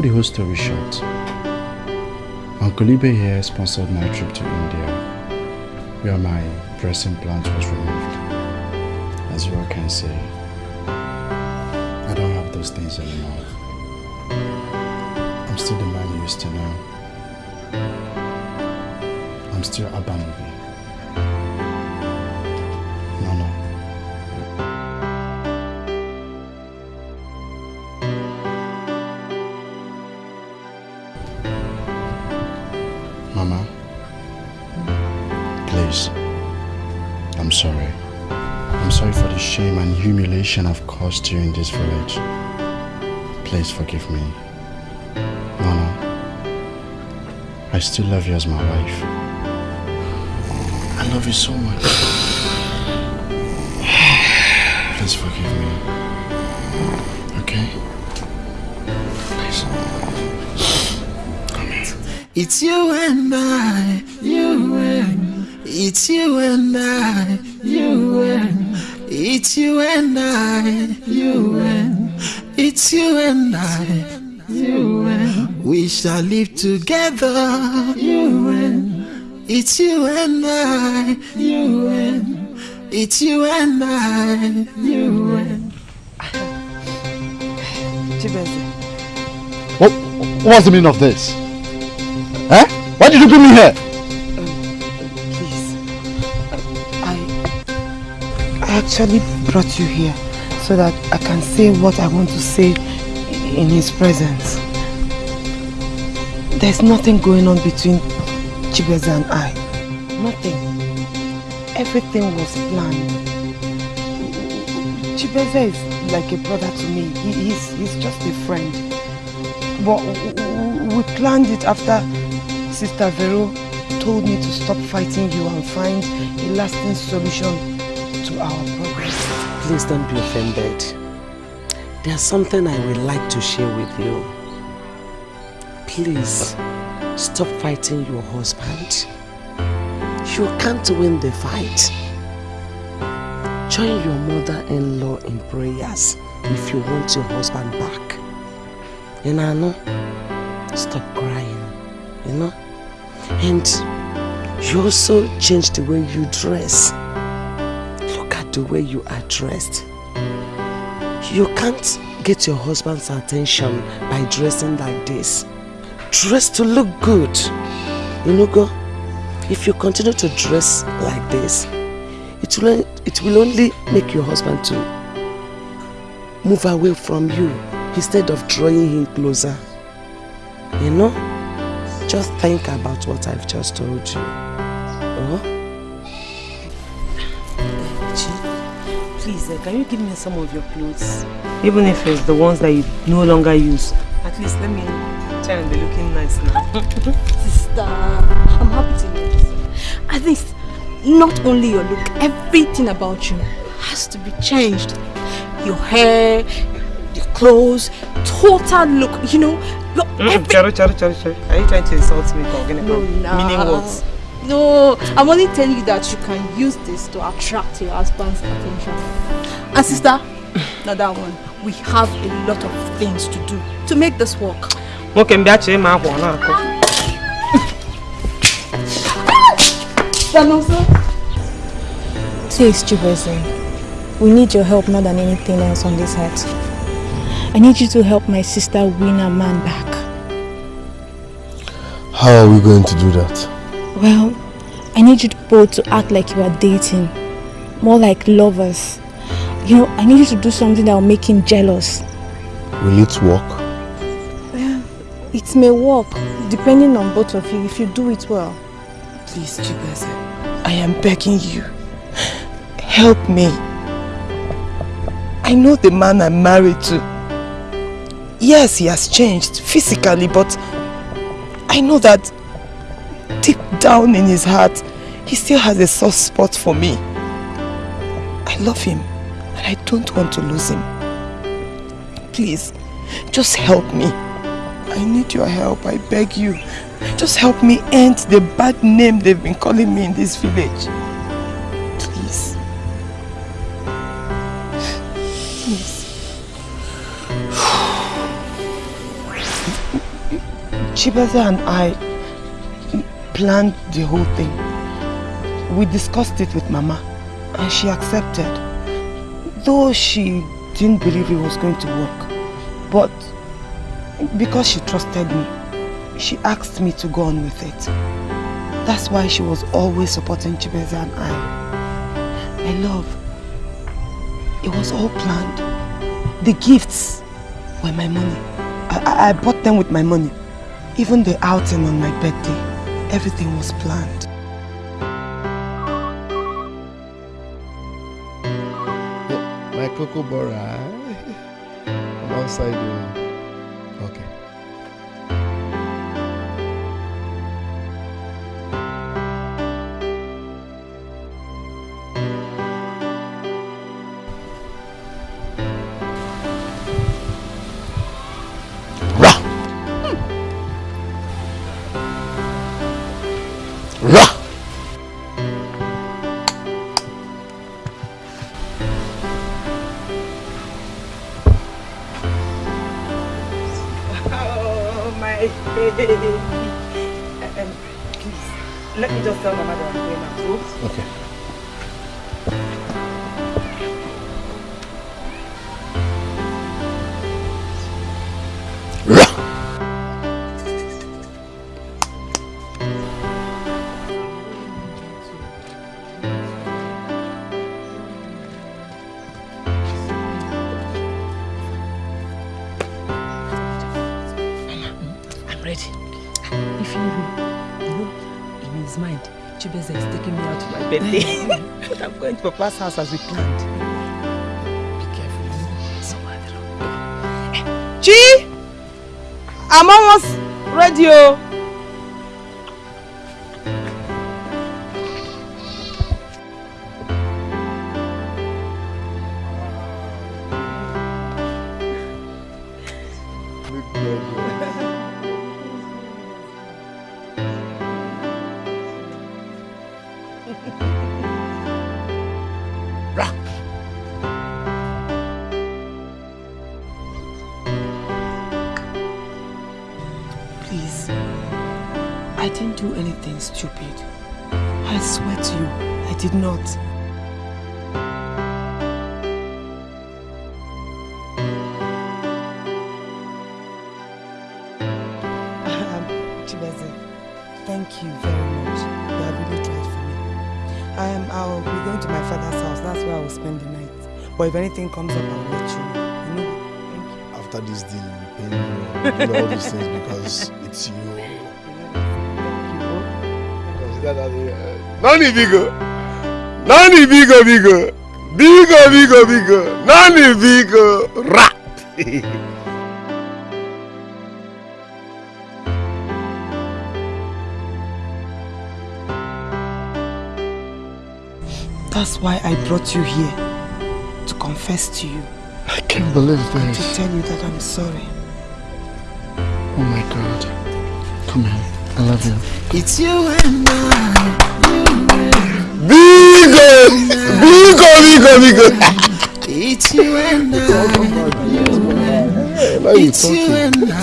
Cut the whole story short, Uncle Ibe here sponsored my trip to India, where my breast implant was removed. As you all can see, I don't have those things anymore. I'm still the man you used to know. I'm still Abanobi. Humiliation I've caused you in this village. Please forgive me. Nana, I still love you as my wife. I love you so much. [SIGHS] Please forgive me. Okay? Please. It's you and I, we live together, you and it's you and I, you and it's you and I, you and Chibeze, What, what's the meaning of this? Huh? Why did you bring me here? Um, please. I, I actually brought you here so that I can say what I want to say in his presence. There's nothing going on between Chibeze and I. Nothing. Everything was planned. Chibeze is like a brother to me. He, he's, he's just a friend. But we planned it after Sister Vero told me to stop fighting you and find a lasting solution to our problem. Please don't be offended. There's something I would like to share with you. Please, stop fighting your husband. You can't win the fight. Join your mother-in-law in prayers if you want your husband back. You know, no? stop crying, you know? And you also change the way you dress. Look at the way you are dressed. You can't get your husband's attention by dressing like this. Dress to look good. You know, go. If you continue to dress like this, it will, it will only make your husband to move away from you instead of drawing him closer. You know? Just think about what I've just told you. Oh? Please, uh, can you give me some of your clothes? Even if it's the ones that you no longer use. At least let me try and be looking nice now. [LAUGHS] Sister, I'm happy to hear this. At least, not only your look, everything about you has to be changed. Your hair, your clothes, total look, you know. Your Mm, Charo, Charo, Charo, Charo. Are you trying to insult me, Kogene? No, nah. Meaning what? No, I'm only telling you that you can use this to attract your husband's attention. And sister, [LAUGHS] not that one. We have a lot of things to do to make this work. Nwoke mbịa chee ma akwa ọ na-akọ Please, Chibese, we need your help more than anything else on this earth. I need you to help my sister win her man back. How are we going to do that? Well, I need you both to act like you are dating, more like lovers. You know, I need you to do something that will make him jealous. Will it work? It may work, depending on both of you, if you do it well. Please, Chibeze, I am begging you. Help me. I know the man I'm married to. Yes, he has changed physically, but I know that deep down in his heart, he still has a soft spot for me. I love him and I don't want to lose him. Please, just help me. I need your help, I beg you. Just help me end the bad name they've been calling me in this village. Please. Please. Chibaza and I planned the whole thing. We discussed it with Mama and she accepted. Though she didn't believe it was going to work. But because she trusted me, she asked me to go on with it. That's why she was always supporting Chibeza and I. my love. It was all planned. The gifts were my money. I, I, bought them with my money. Even the outing on my birthday, everything was planned. My cocoa bora. [LAUGHS] I'm oh. Birthday. [LAUGHS] but I'm going to Papa's house as we planned. Be careful, you know. Somewhere around. Chi! I'm almost ready. oh. Stupid. I swear to you, I did not. Um, Chibeze, thank you very much. You have really tried for me. I am, I'll be going to my father's house. That's where I will spend the night. But if anything comes up, I'll let you know. Thank you? After this deal, you pay me all these things because it's you. Nani bigo. Nani bigo bigo. Bigo bigo bigo. Nani bigo. Rat. That's why I brought you here. To confess to you. I can't believe this. to tell you that I'm sorry. Oh my god. Come here. I love you. It's you and I. Bigo. Bigo bigo bigo. It's you and I. Now you It's you and I.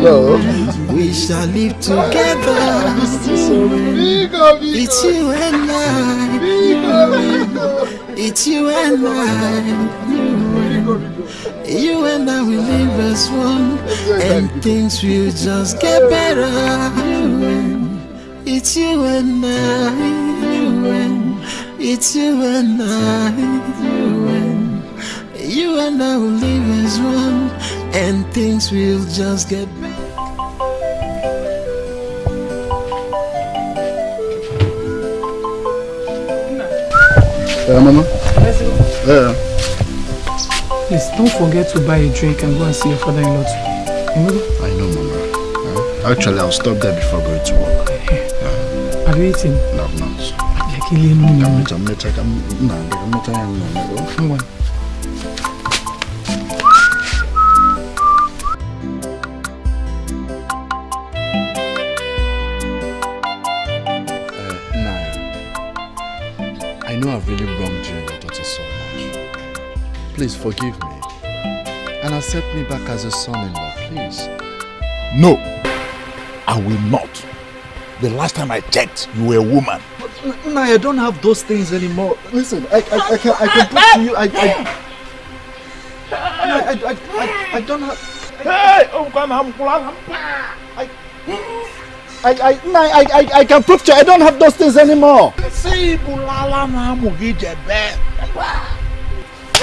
Love. We shall live together. It's you and I. It's you and I. You and I will live as one, and things will just get better. It's you and I. It's you and I. You and I will live as one, and things will just get better. Yeah, mama. Yeah. Please don't forget to buy a drink and go and see your father-in-law too. You know? I know, mama. Uh, Actually, I'll stop there before going to work. Are you eating? No, I'm not. Like a little I'm not. I'm not. I'm not. I'm not. I'm not. Please forgive me. And accept me back as a son-in-law, please. No, I will not. The last time I checked, you were a woman. No, I don't have those things anymore. Listen, I, I, I can, I can prove to you, I, I, I, I, I, I don't have. Hey, ông con hầm lắm. I, I, I, I, I can prove to you, I don't have those things anymore. See, sị ịbụlala na amụ gị jebe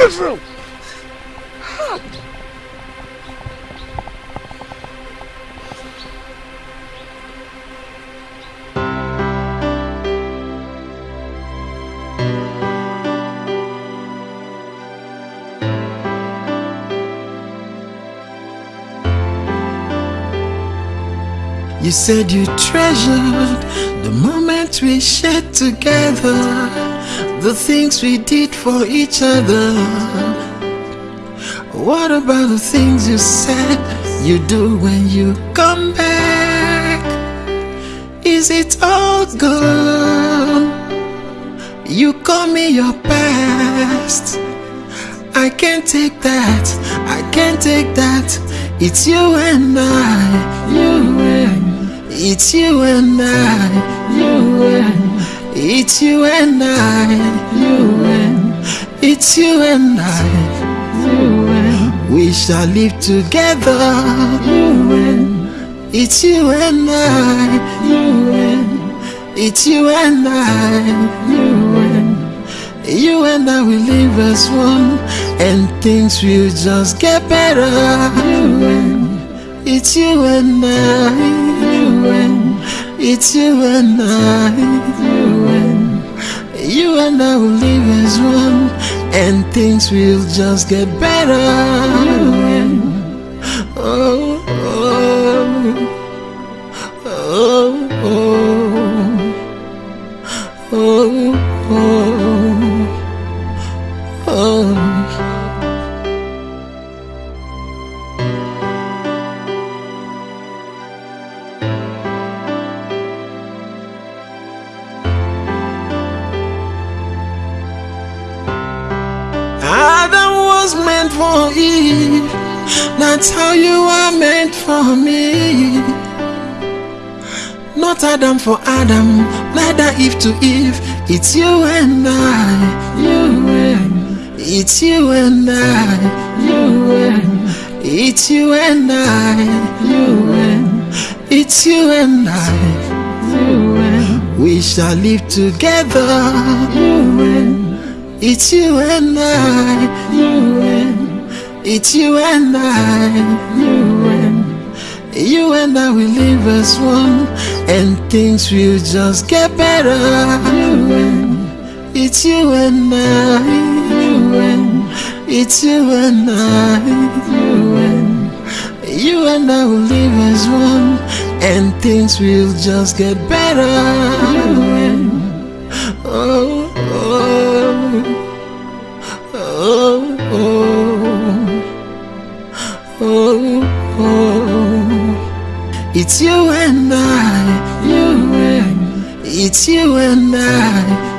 Israel You said you treasured the moments we shared together, the things we did for each other. What about the things you said you do when you come back? Is it all gone? You call me your past. I can't take that. I can't take that. It's you and I. You and it's you and I. You and it's you and I. You and it's you and I. You and we shall live together. You and it's you and I. You and it's you and I. You and you and I will live as one, and things will just get better. You and it's you and I. And it's you and I. You and you and I will live as one, and things will just get better. For Adam, neither Eve to Eve. It's you and I, you and it's you and I, you and it's you and I, you and it's you and I, you and. We shall live together, you and it's you and I, you and it's you and I, you and. You and I will live as one, and things will just get better. It's you and I, it's you and I, you and I will live as one, and things will just get better. Oh oh oh oh oh oh. It's you it's you and I,